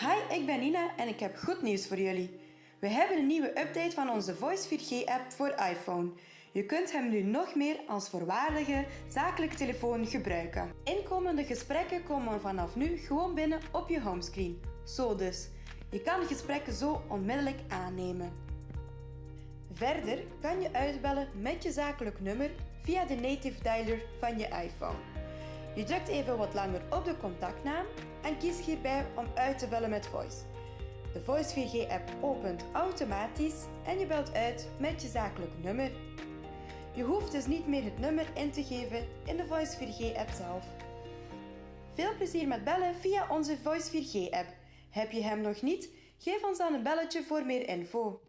Hi, ik ben Nina en ik heb goed nieuws voor jullie. We hebben een nieuwe update van onze Voice 4G-app voor iPhone. Je kunt hem nu nog meer als voorwaardige zakelijke telefoon gebruiken. Inkomende gesprekken komen vanaf nu gewoon binnen op je homescreen. Zo dus. Je kan gesprekken zo onmiddellijk aannemen. Verder kan je uitbellen met je zakelijk nummer via de native dialer van je iPhone. Je drukt even wat langer op de contactnaam hierbij om uit te bellen met Voice. De Voice 4G-app opent automatisch en je belt uit met je zakelijk nummer. Je hoeft dus niet meer het nummer in te geven in de Voice 4G-app zelf. Veel plezier met bellen via onze Voice 4G-app. Heb je hem nog niet? Geef ons dan een belletje voor meer info.